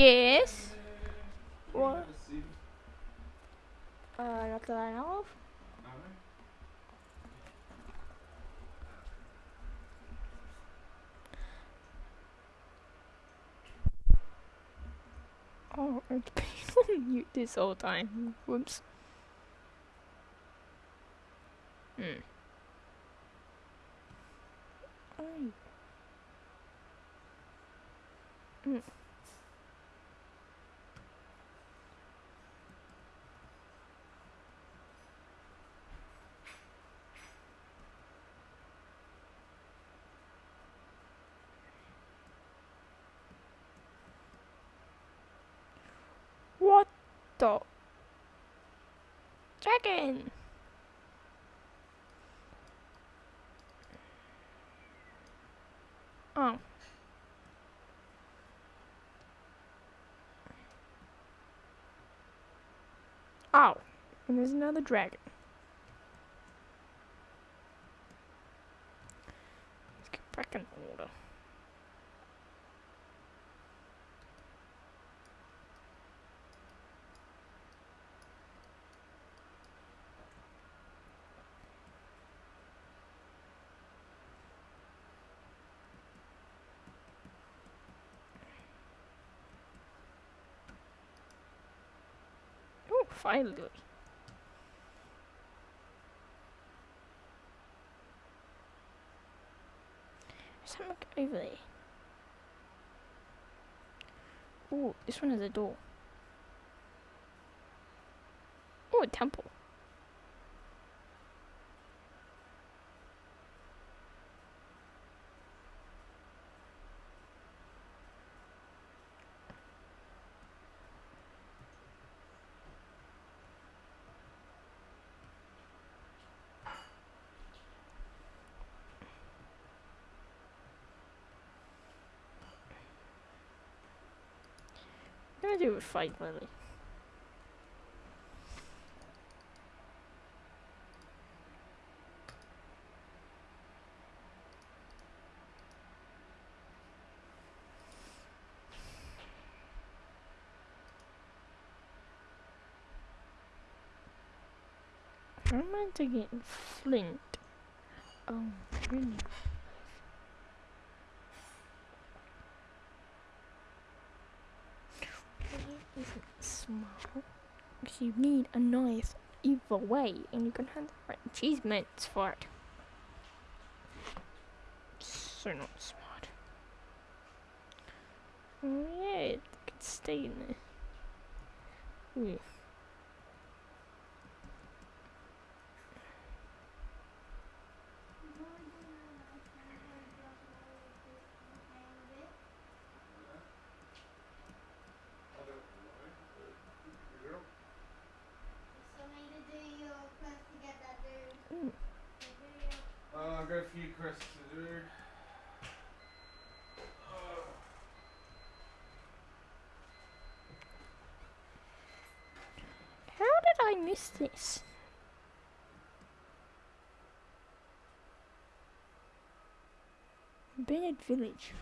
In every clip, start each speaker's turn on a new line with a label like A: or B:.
A: Yes.
B: What? Uh, not that I know of.
A: Oh, it's been on mute this whole time. Whoops. Hmm.
B: Ay.
A: Mm. What the? Dragon! Oh. Oh. And there's another dragon. Let's get back in order. Finally. There's something over there. Oh, this one has a door. Oh, a temple. What do with fight Lily? How am I to get flint? Oh, really? Isn't small? Because you need a knife either way, and you can have right achievements for it. So not smart. Oh yeah, it could stay in there. Ooh. Ooh.
C: Uh, I've got a few quests to do.
A: How did I miss this? Bennett Village.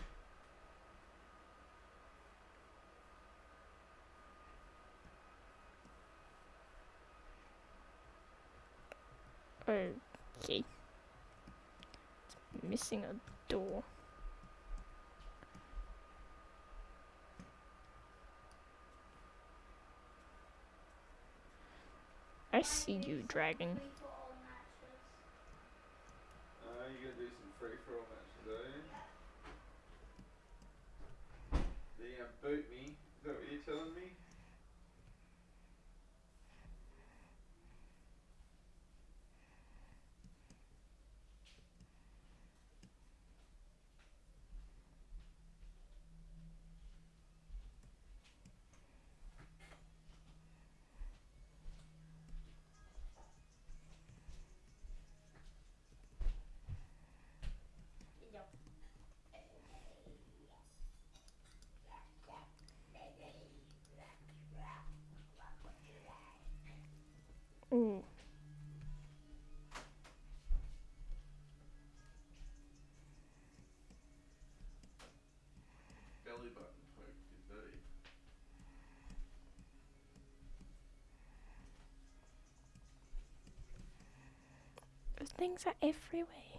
A: Okay. It's missing a door. I see you, dragon.
C: Uh, you gonna do some free for all matches, you gonna boot me? Is that what you're telling me? belly button poke.
A: Things are everywhere.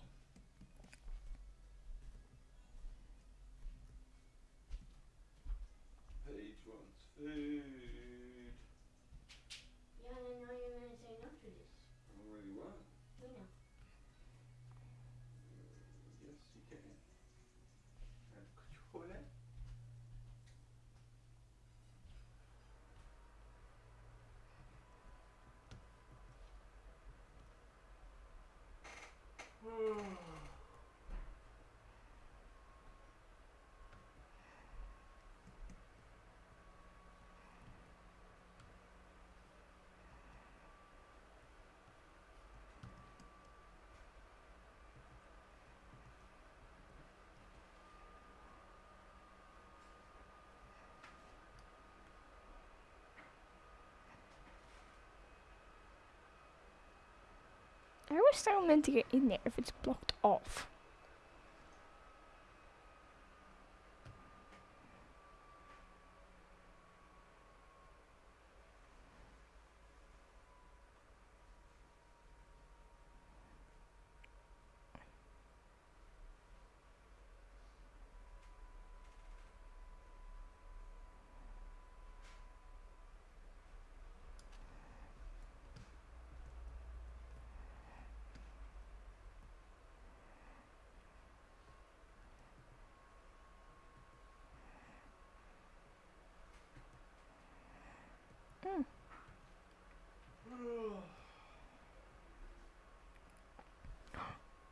A: I was still meant to get in there if it's blocked off.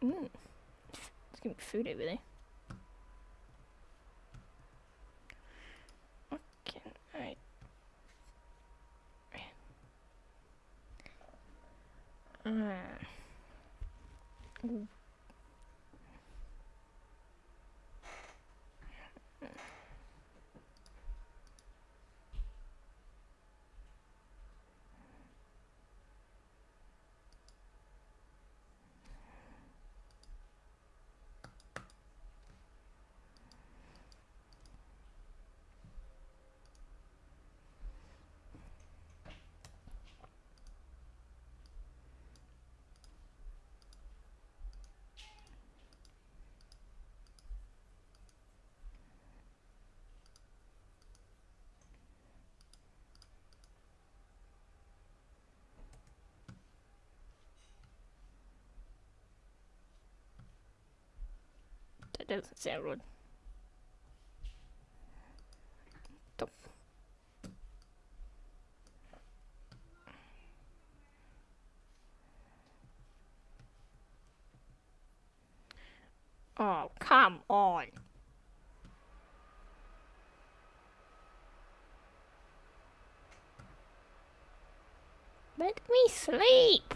A: Mm. Gonna be food over there. Okay, alright. Uh. Ooh. Doesn't sound good. Oh, come on. Let me sleep.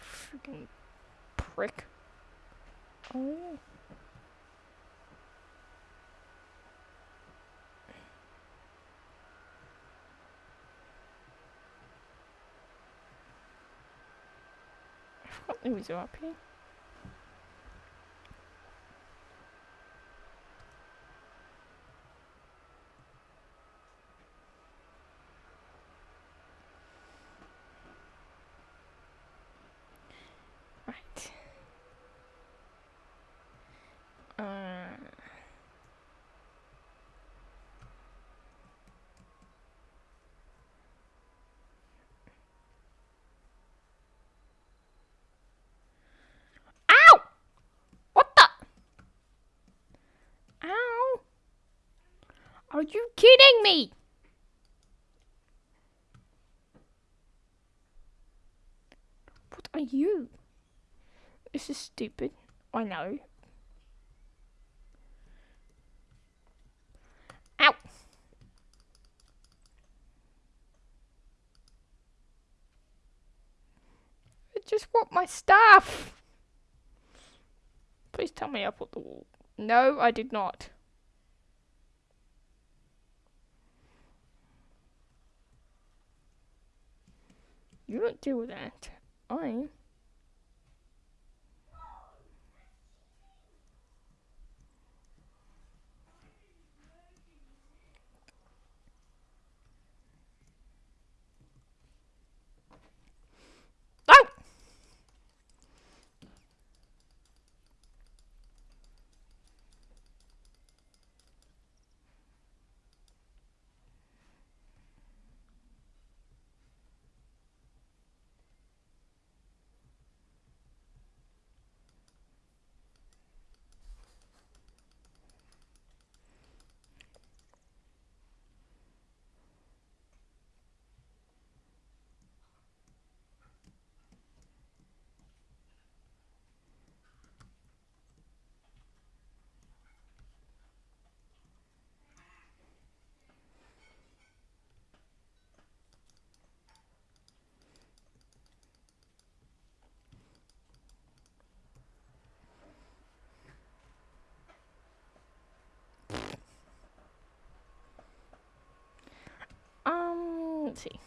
A: Freaking prick. Oh. I forgot there was up here. Right. Uh, Ow! What the? Ow! Are you kidding me? What are you? This is stupid. I know. Ow! I just want my stuff! Please tell me I put the wall. No, I did not. You don't with that. I. Let's see.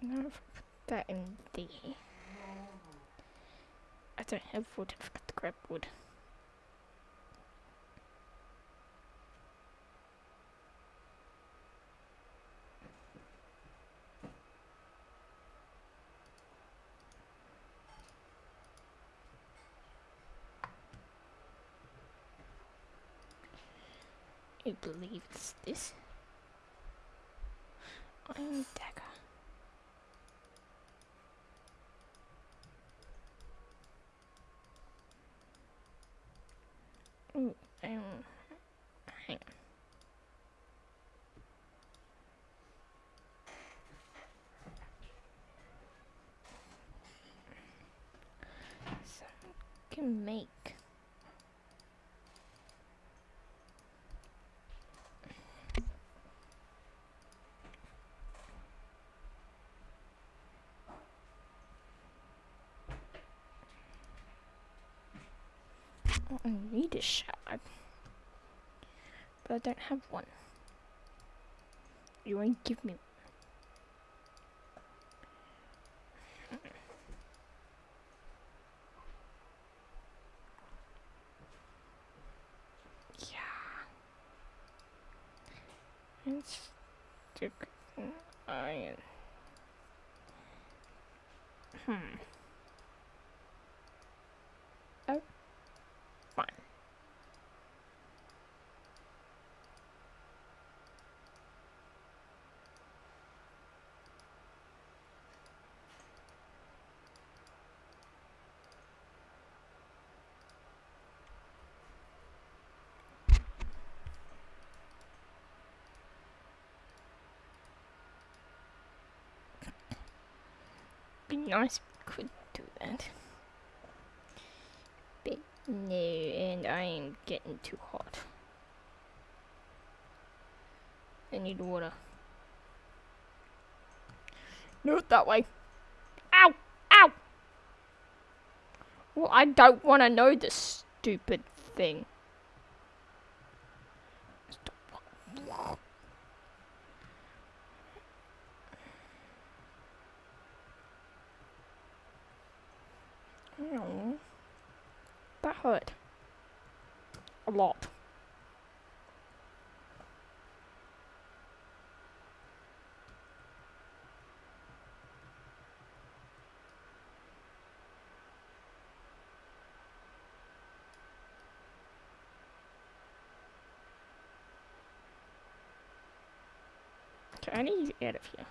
A: And then if I put that in there. I don't have wood, I forgot to grab wood. I believe it's this. Iron dagger. Ooh, um, hang on. So, can make Oh, I need a shard. But I don't have one. You won't give me Yeah. Let's stick an iron. Hmm. Oh. Fine. Be nice could do that. But no, and I am getting too hot. I need water. Not that way. Ow! Ow! Well, I don't want to know this stupid thing. Stop. Ow. That hurt. A lot. Okay, I need to of here.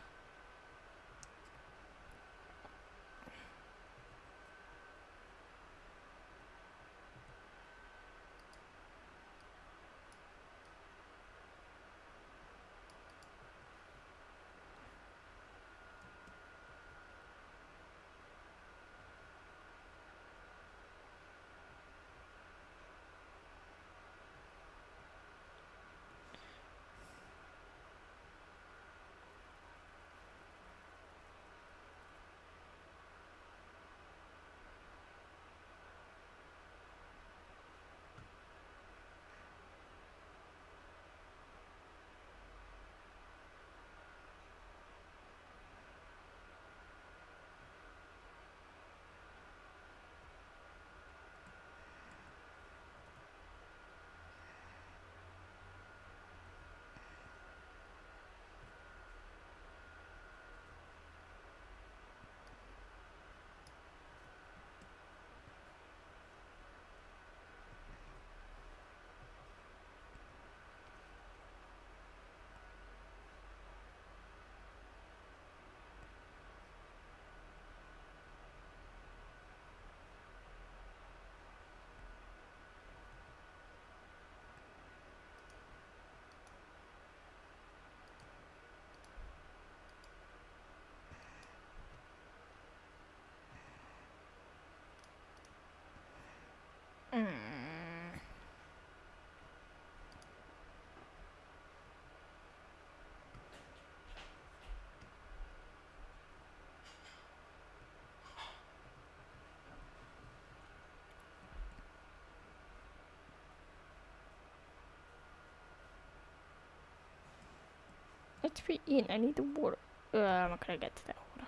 A: Let's be in. I need the water. Uh, I'm not gonna get to that water.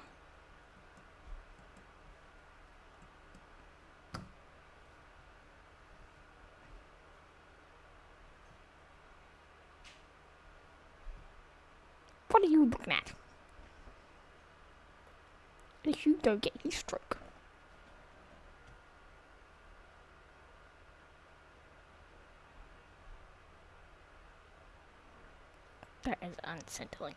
A: What are you looking at? If you don't get heat stroke. That is unsettling.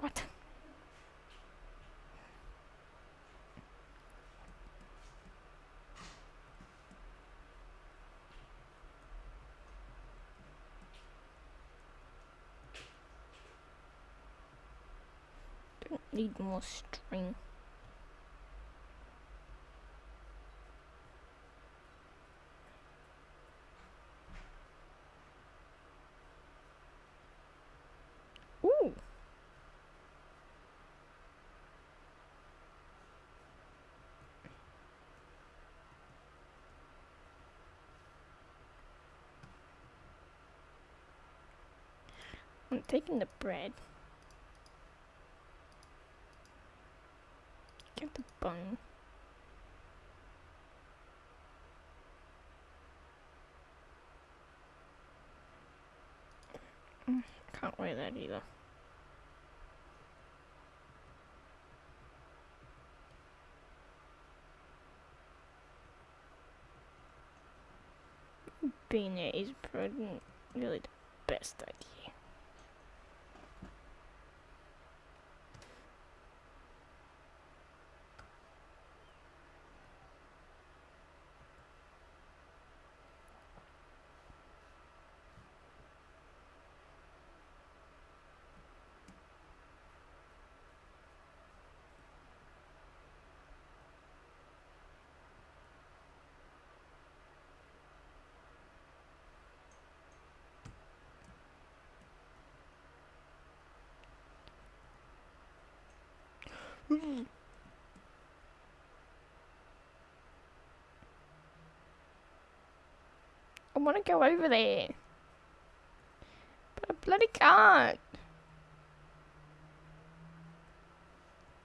A: What? Don't need more string. Ooh. I'm taking the bread. Get the. Mm, Can't wear that either. Being there is probably really the best idea. I want to go over there. But I bloody can't.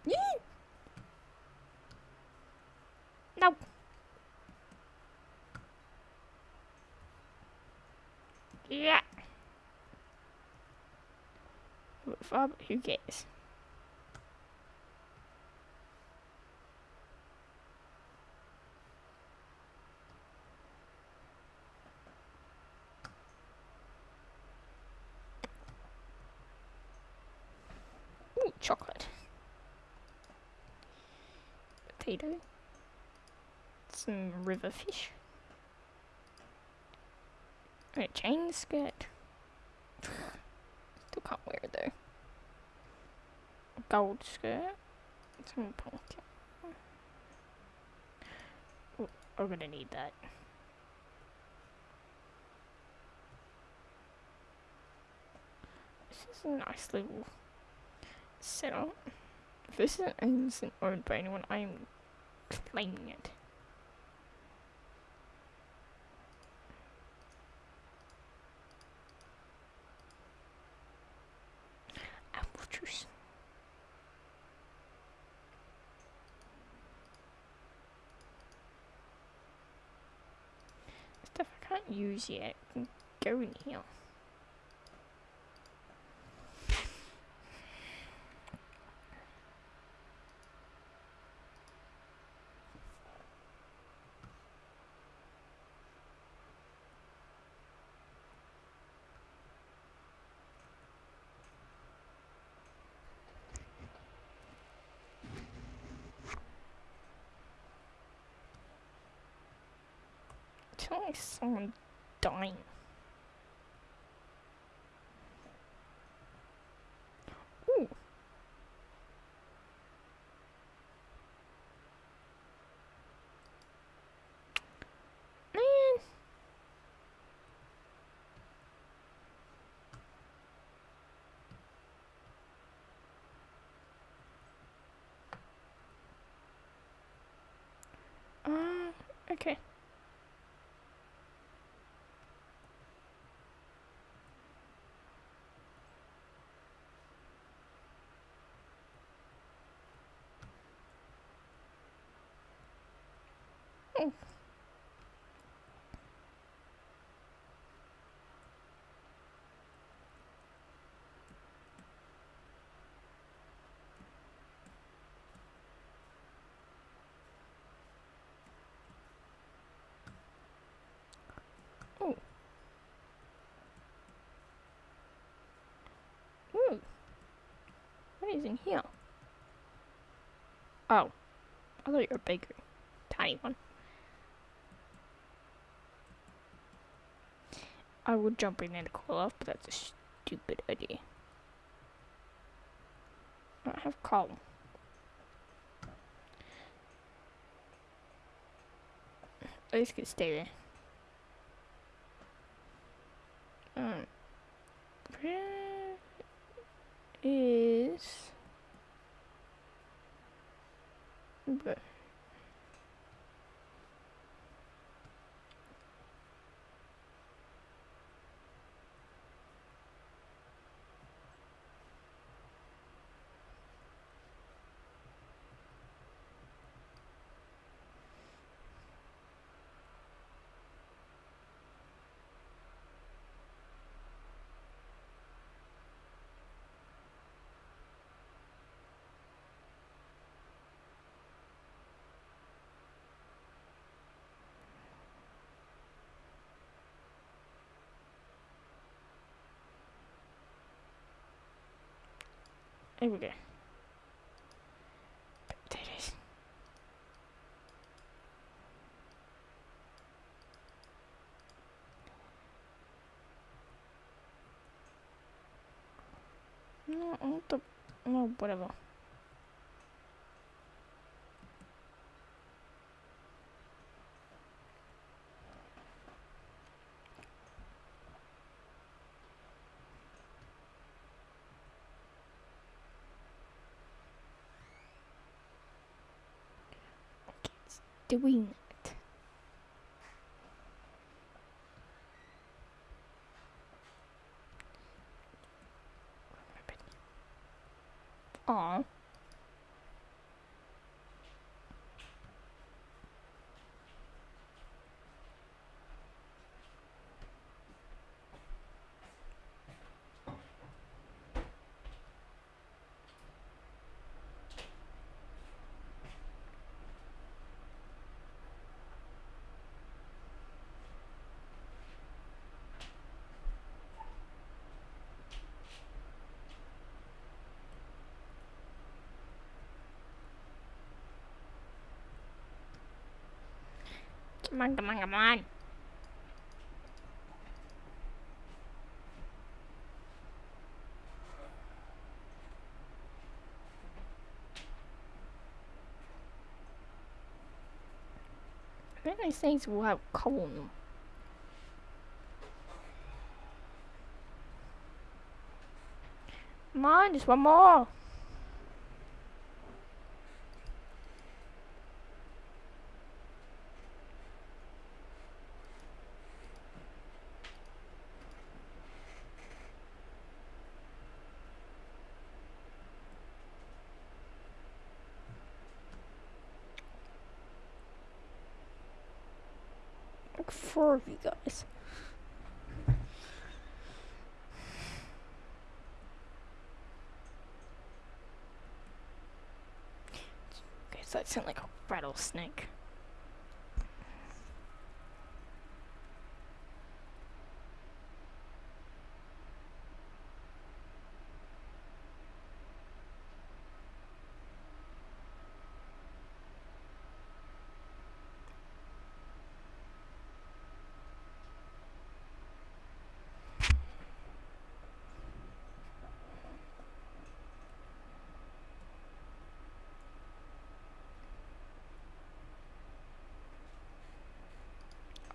A: Yee! No. Yeah. Far, who cares? Ooh, chocolate. Potato. Some river fish. A chain skirt. Still can't wear it though. A gold skirt. Some pumpkin. Ooh, I'm gonna need that. This is a nice little setup. If this isn't owned by anyone, I am claiming it. Stuff I can't use yet can go in here. killing someone dying. Ooh. Man. Uh, okay. What is in here? Oh. I thought you were a bakery. Tiny one. I would jump in and cool off, but that's a stupid idea. I don't have coal. I just could stay there. Um, is but There we go. Potatoes. No, I want the no, whatever. Doing it. Aw. Come on, come on, come on. Very nice things will have coal. Come on, just one more. Like four of you guys. Okay, so that sounds like a rattlesnake.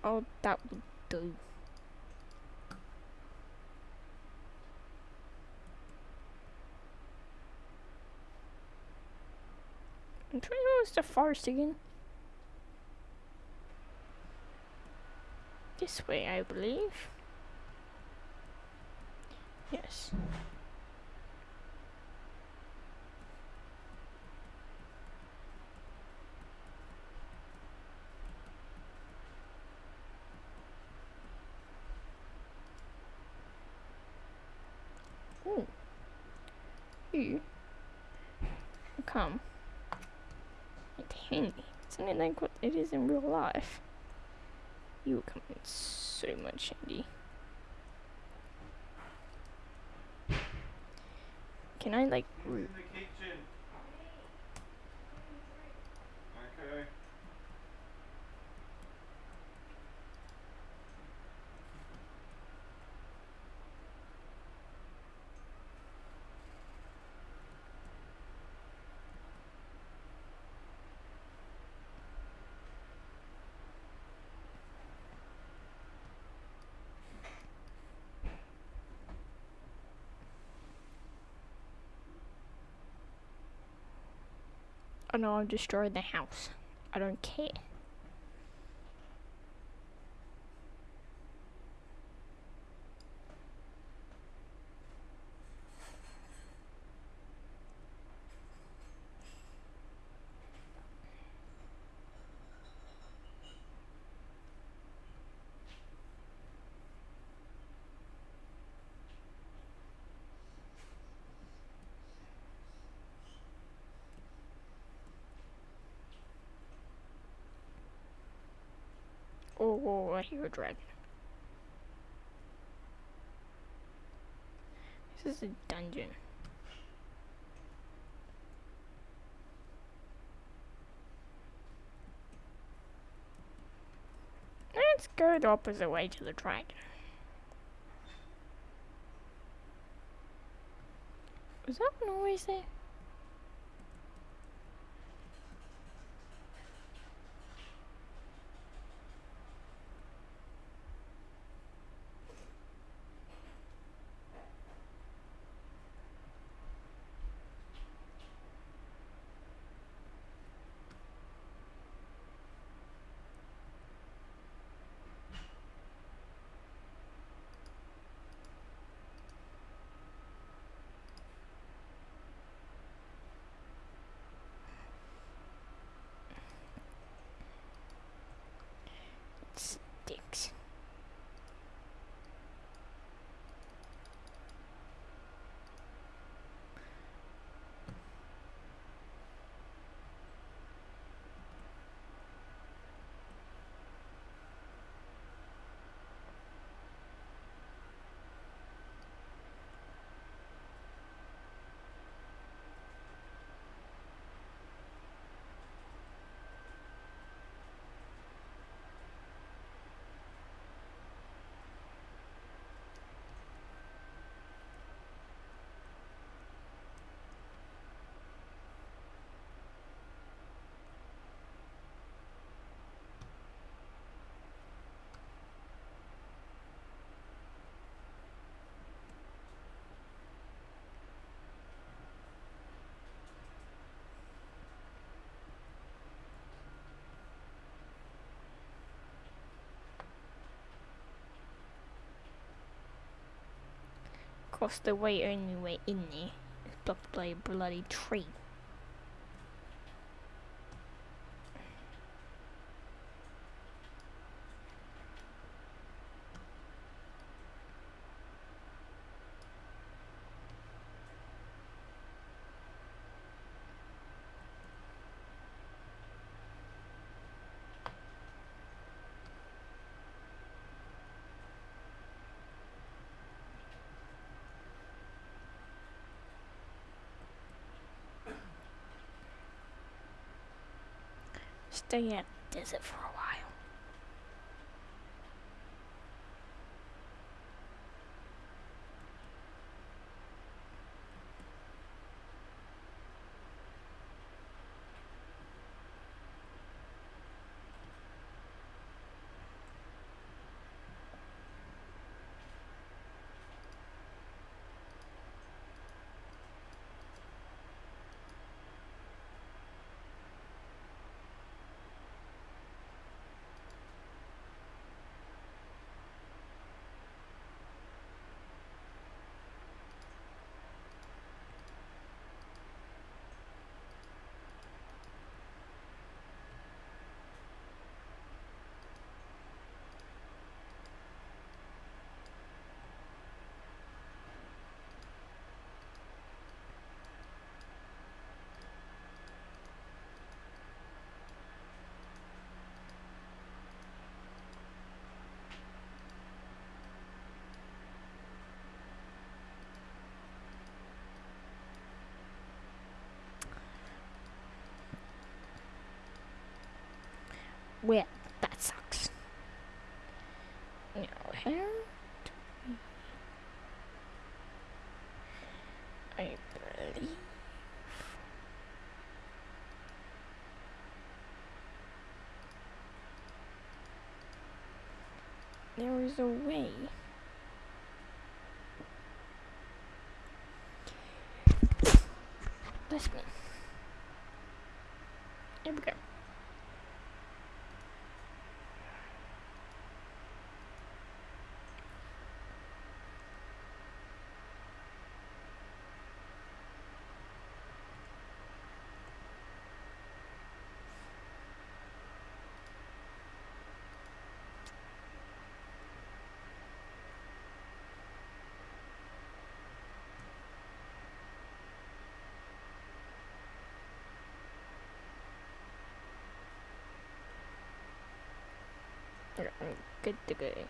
A: all that would do. I'm trying to go to the forest again. This way, I believe. Yes. Something like what it is in real life. You will come in so much handy. Can I like
C: Who's in the kitchen? Okay.
A: Oh no, I've destroyed the house. I don't care. Oh, I hear a dragon. This is a dungeon. Let's go the opposite way to the dragon. Was that always there? Across the way, only way in there is blocked by a bloody tree. Stay at the desert for Well, that sucks. Now, how do we... I believe... There is a way. Bless me. There we go. Yeah, I'm good to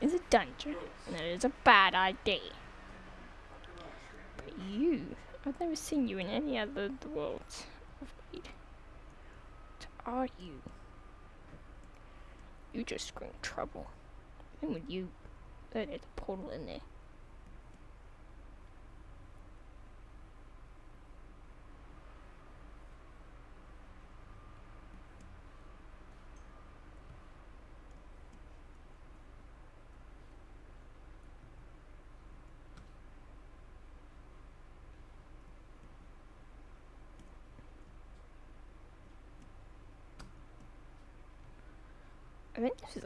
A: Is a dungeon, and it is a bad idea. But you, I've never seen you in any other I've. What are you? You just scream trouble. And with you, there's a portal in there.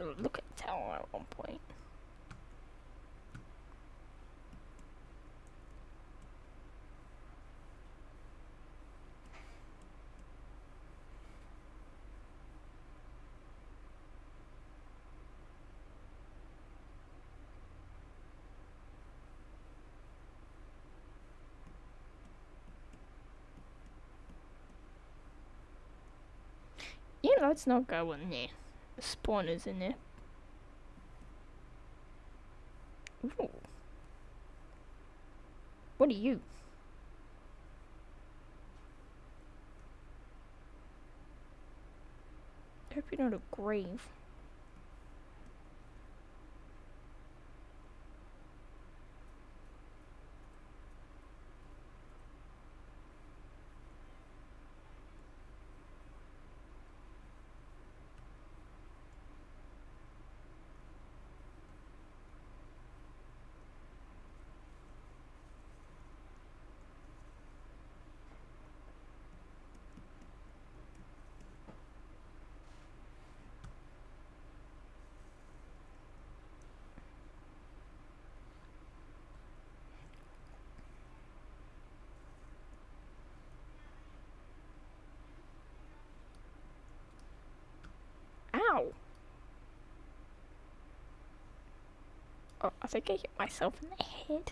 A: I think this is a lookout tower at one point. Yeah, let's not go in there. Spawners in there. Ooh. What are you? Hope you're not a grave. Oh, I think I hit myself in the head.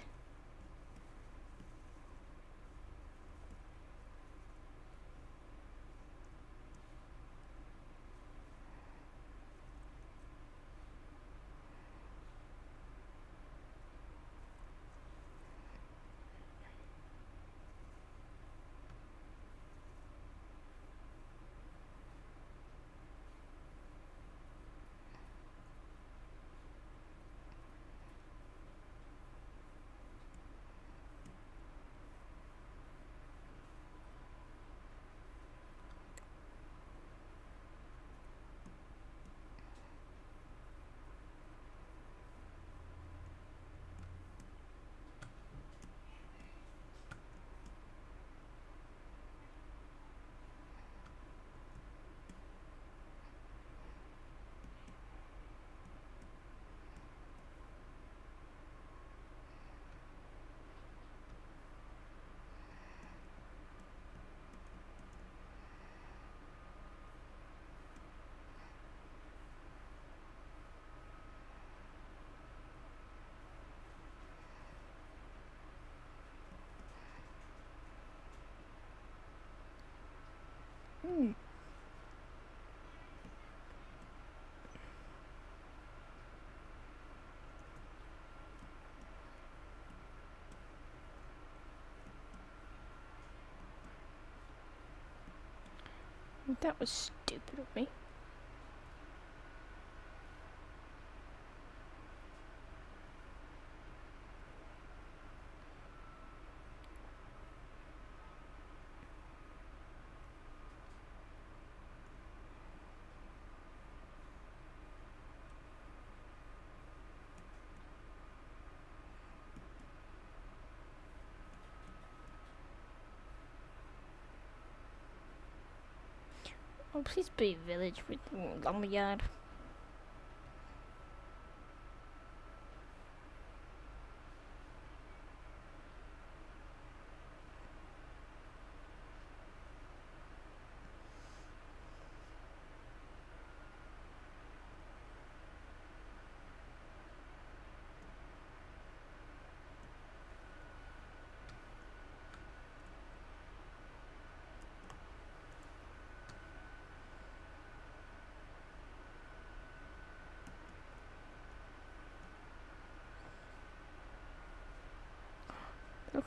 A: That was stupid of me. Please be village with lumberyard.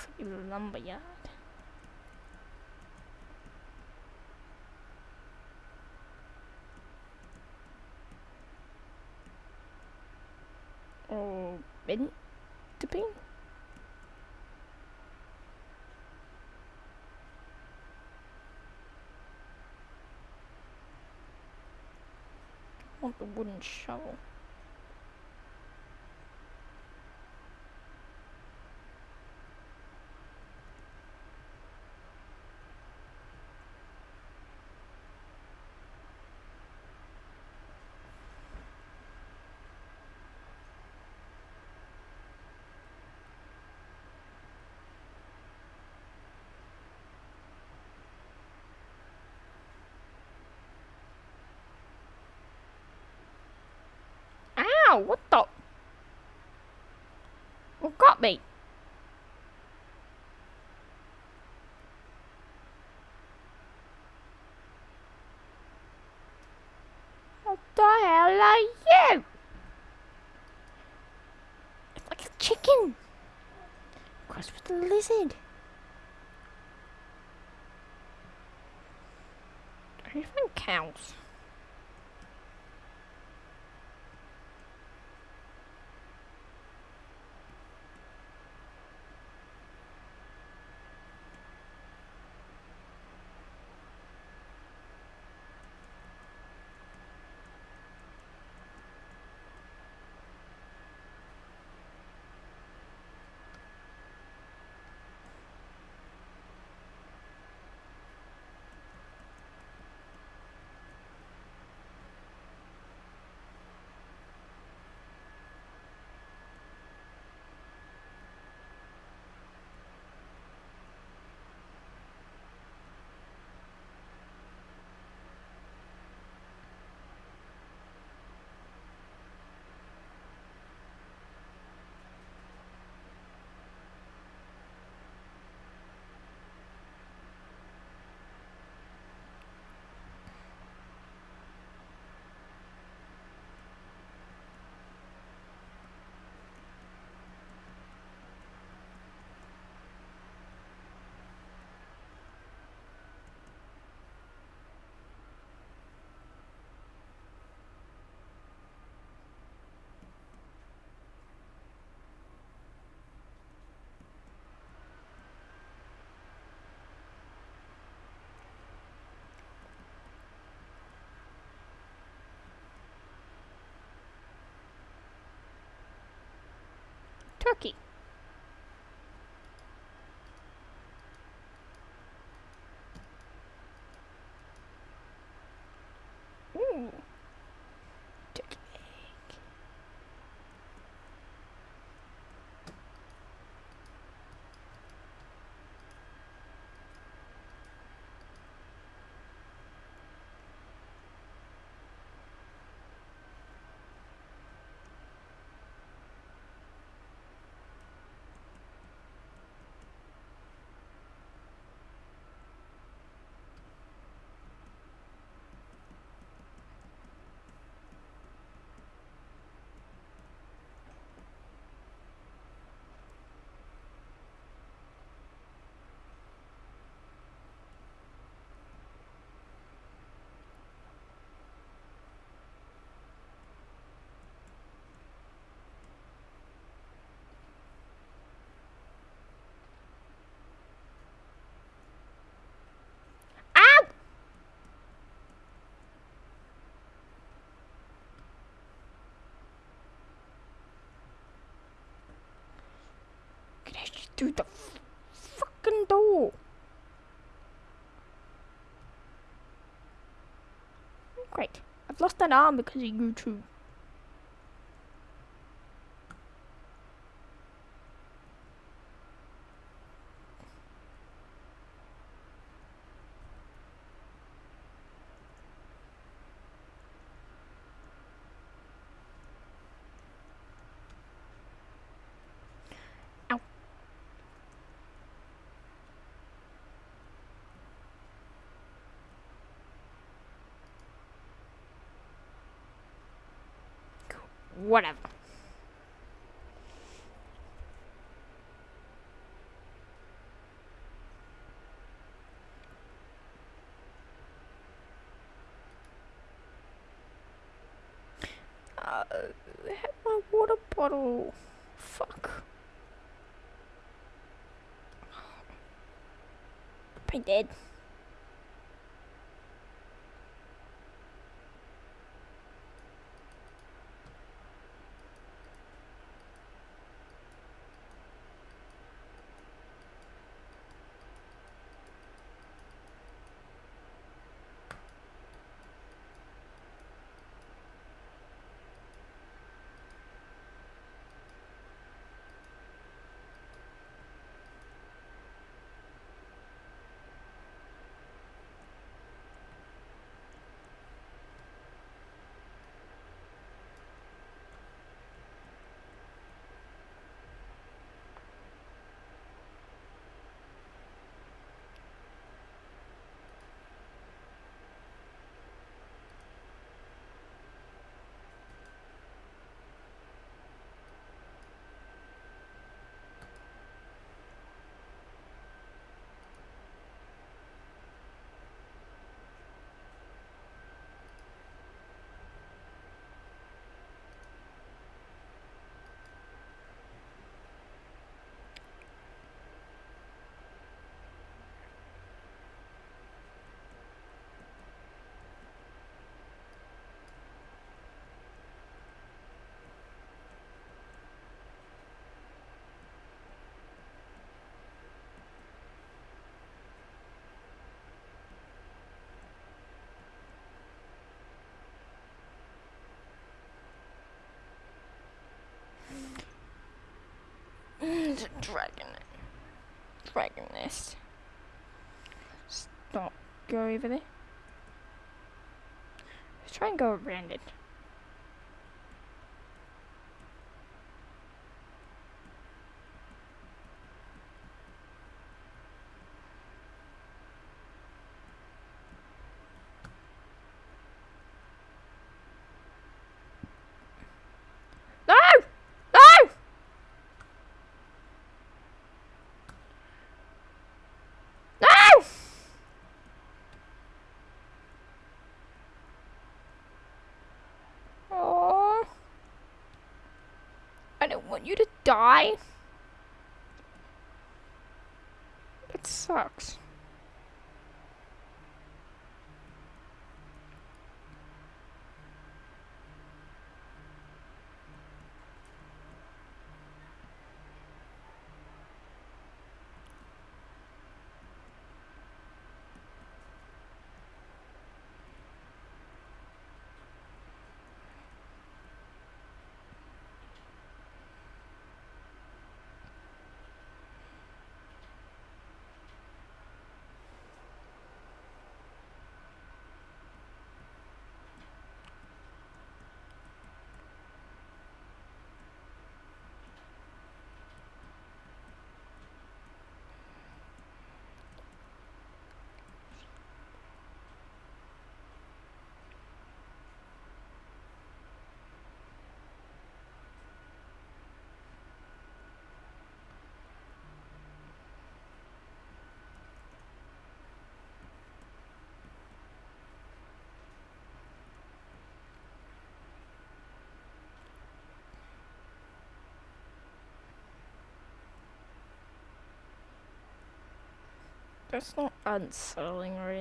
A: Oh, Looks like a lumberyard. Oh, been to be? Want the wooden shovel. Ow, what the? What got me? What the hell are you? It's like a chicken. Crossed with a lizard. Anything counts. Turkey. Ooh. Turkey egg. Ow! Get out through the fucking door. Great. I've lost an arm because of you two. Ow. Whatever. Uh, have my water bottle. Fuck. I did. Dragon nest. Stop. Go over there. Let's try and go around it. No! No! No! Oh. I don't want you to die. It sucks. That's not unsettling or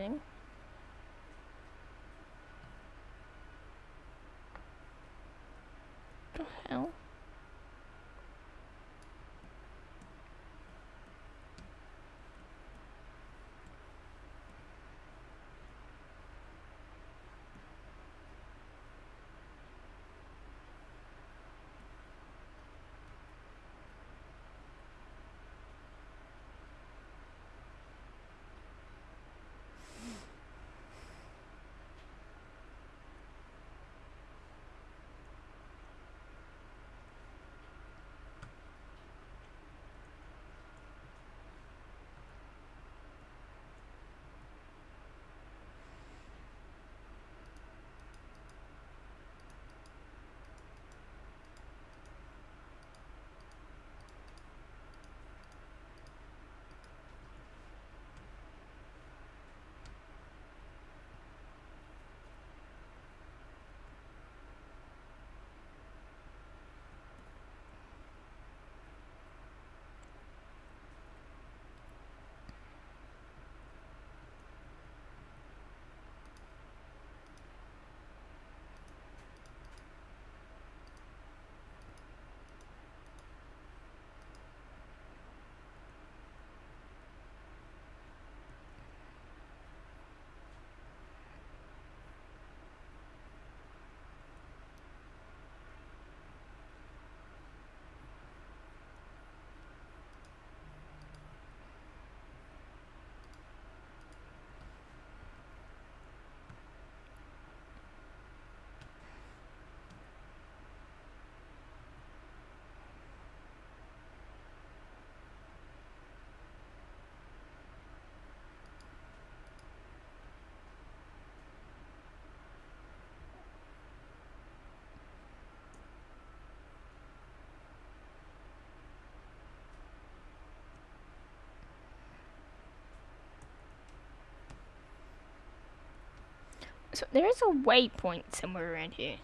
A: So there is a waypoint somewhere around here.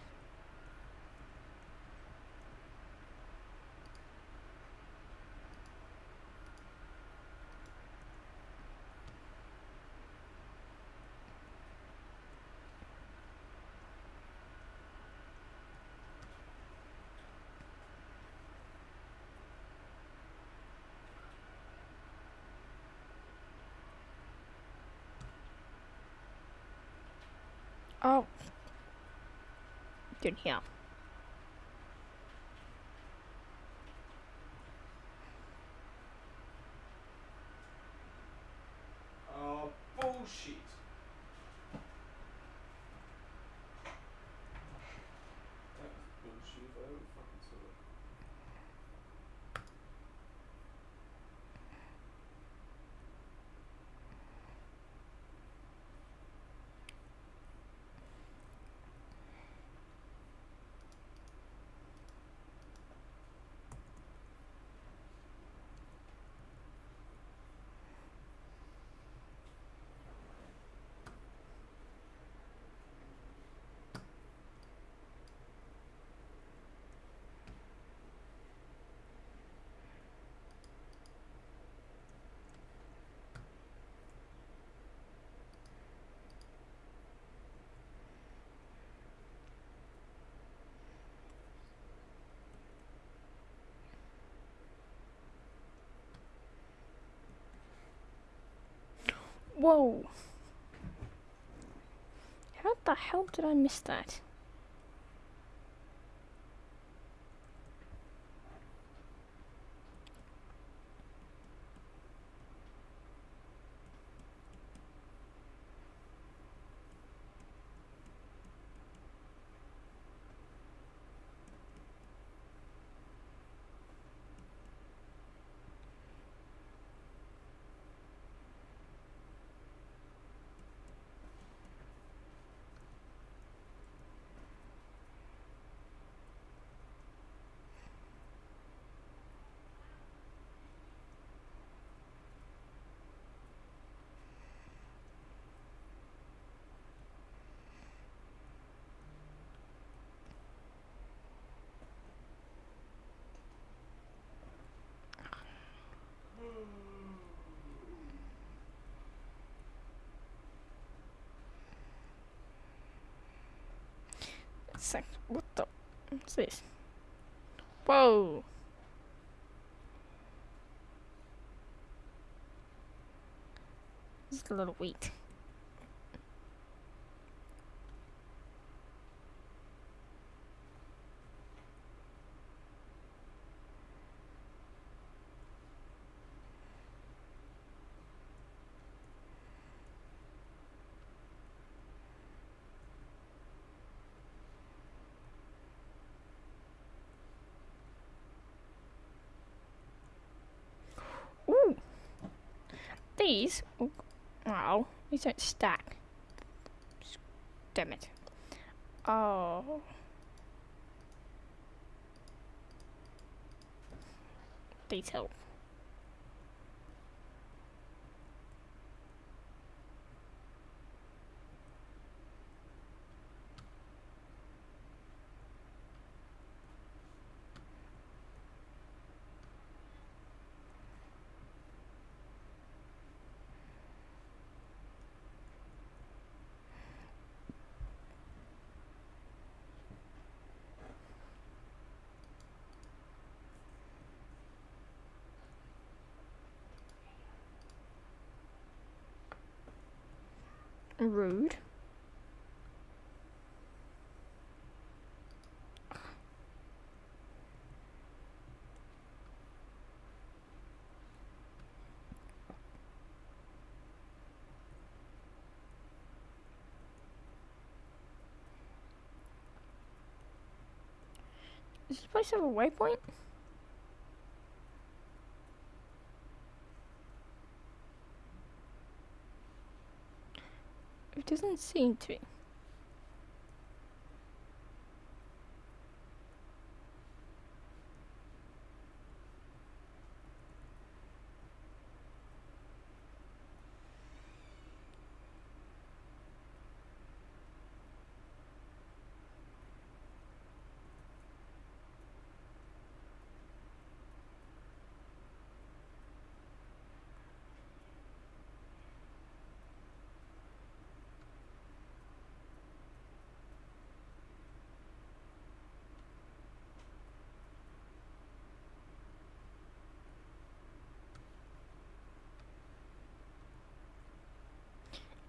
A: Oh. Good here.
C: Oh, bullshit. That was bullshit if I ever fucking saw it.
A: Whoa. How the hell did I miss that? What the? What's this? Whoa. Is a little wheat. Ooh. These. oh, Wow. These don't stack. Damn it. Oh. Detail. Rude. Does this place have a waypoint? Doesn't seem to. be.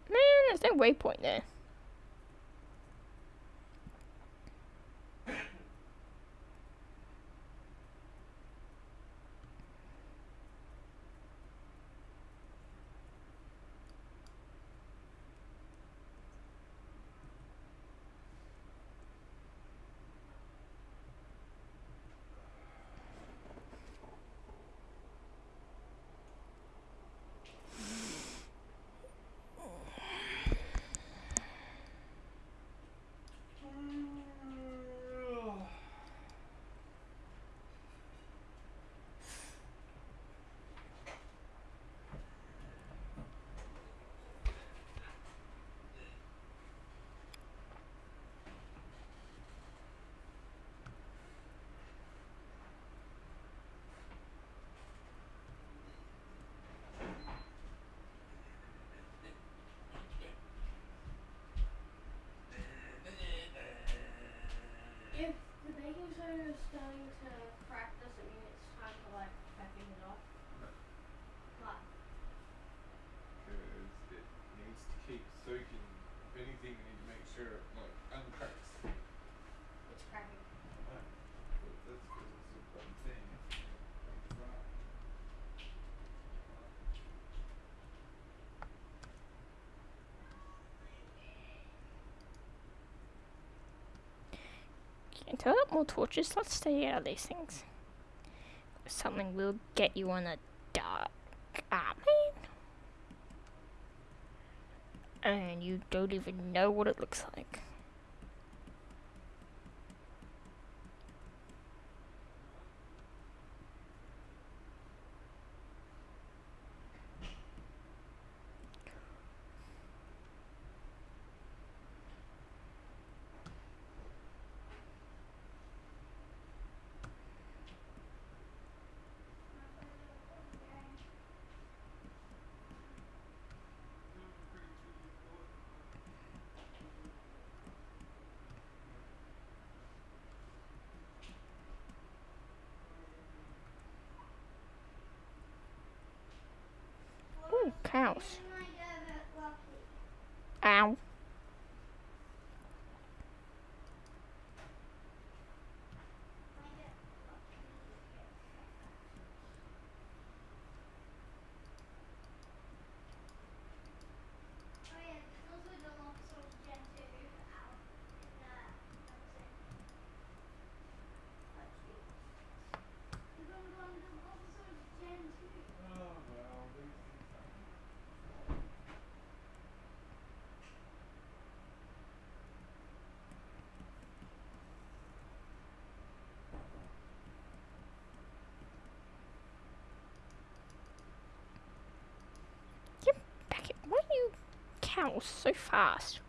A: Man, there's no waypoint there.
D: If the baking soda is starting to crack, does it mean it's time to like packing it off? What?
C: Because it needs to keep soaking. If anything, we need to make sure it like uncracks.
D: It's cracking.
C: But that's because it's a one thing. Right.
A: Up more torches? Let's stay out of these things. Something will get you on a dark alley. And you don't even know what it looks like. So fast?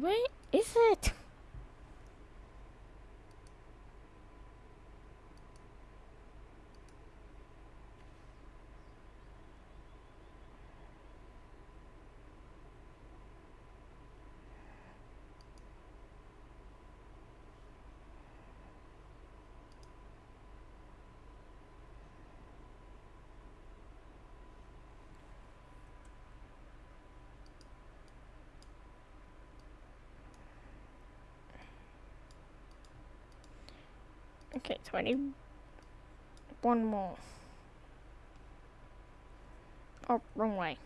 A: Where is it? Okay, so I need one more. Oh, wrong way.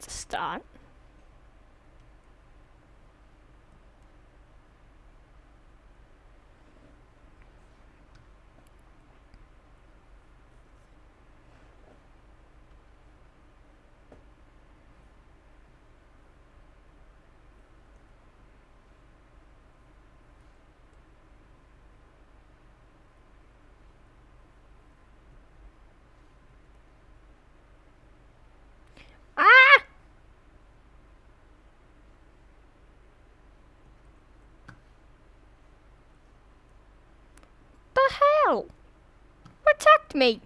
A: To start. Ah! Protect me!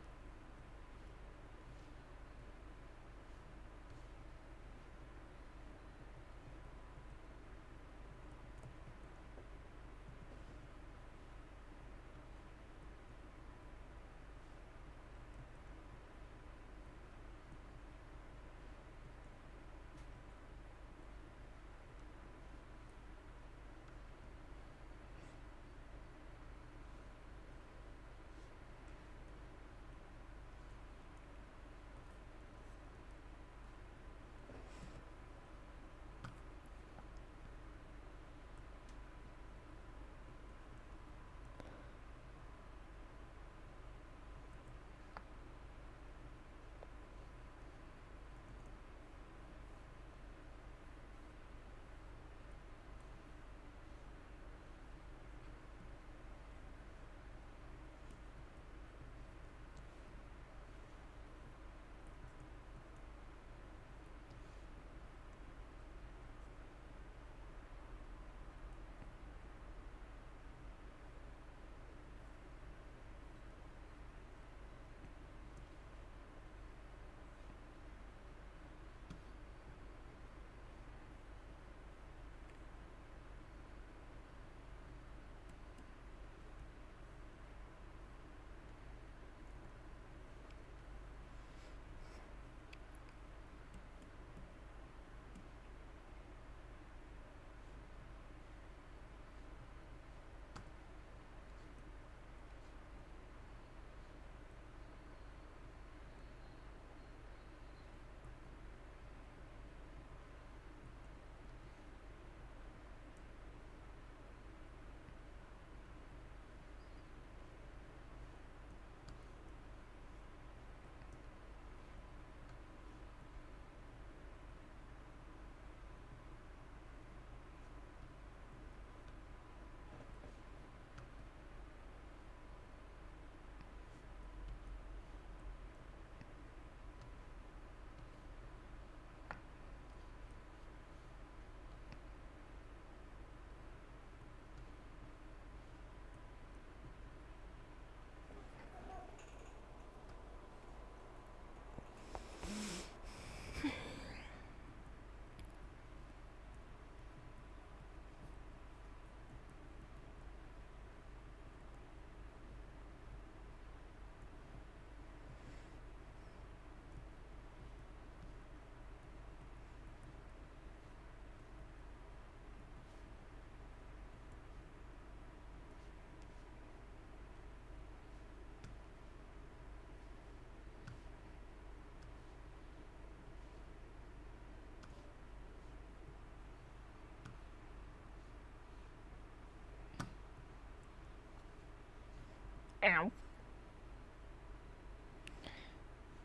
A: Ow.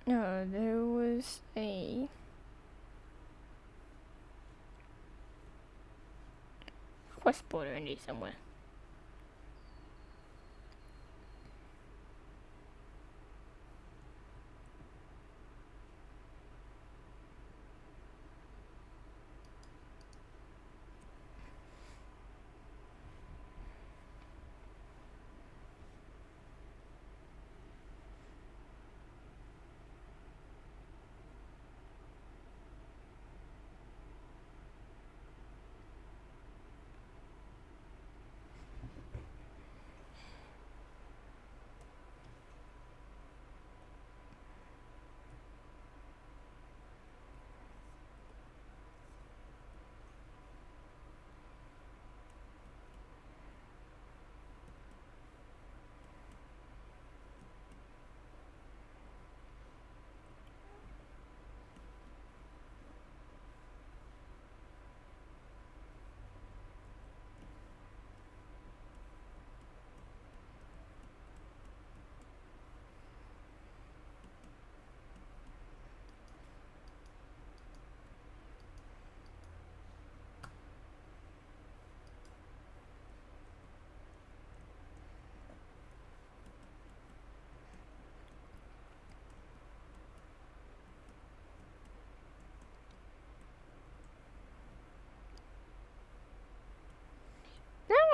A: No, there was a quest border in here somewhere.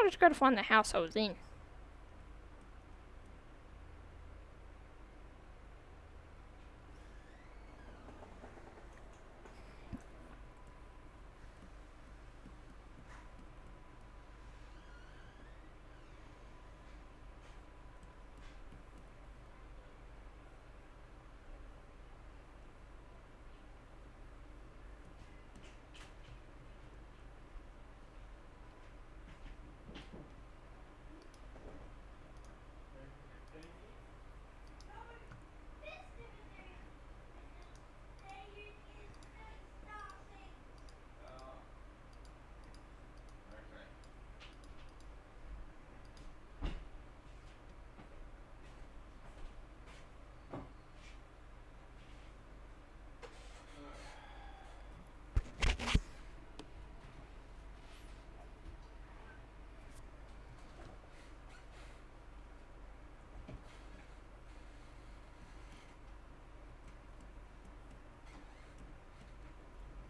A: Just gotta find the house I was in.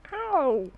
C: Okay.
A: Ow!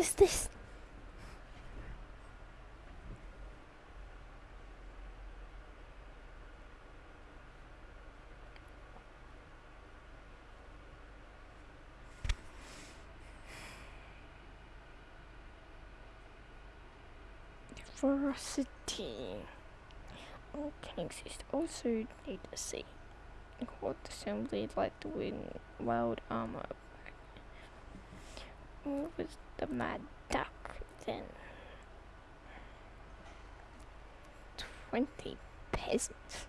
A: Is this? Ferocity. All tanks also need to see. What assembly like the wind wild armor. What was the mad duck then? Twenty peasants.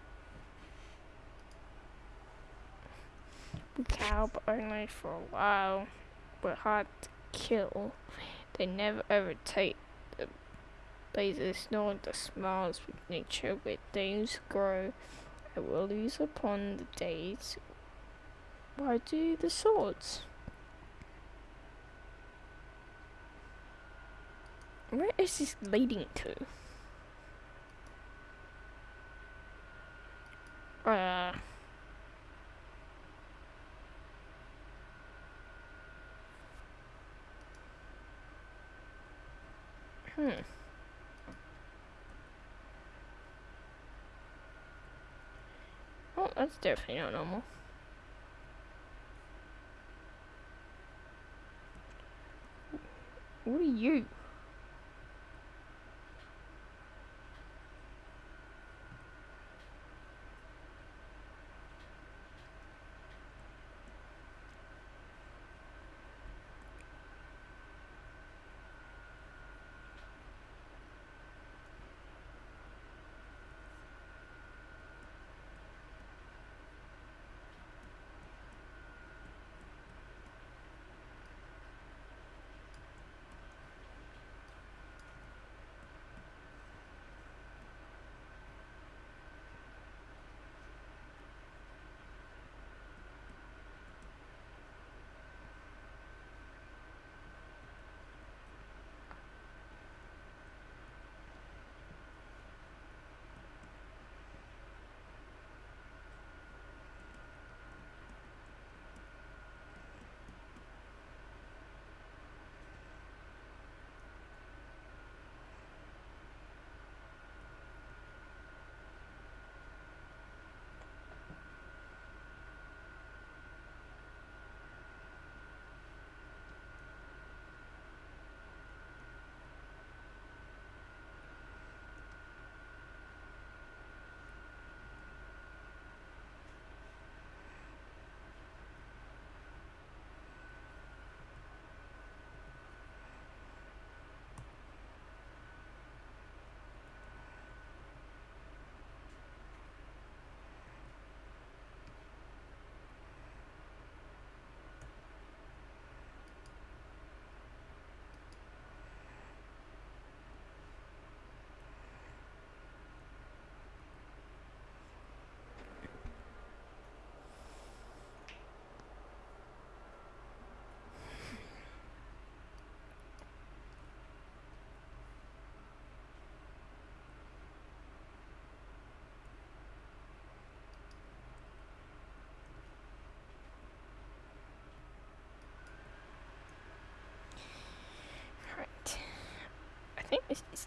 A: We cow only for a while, but hard to kill. They never overtake the blazes nor the smiles with nature where things grow. I will lose upon the days. Why do the swords? Where is this leading to? Uh. Hmm. Oh, that's definitely not normal. What are you?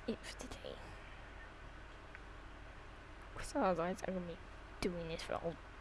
A: It for today. Because otherwise I'm going to be doing this for a whole hour again.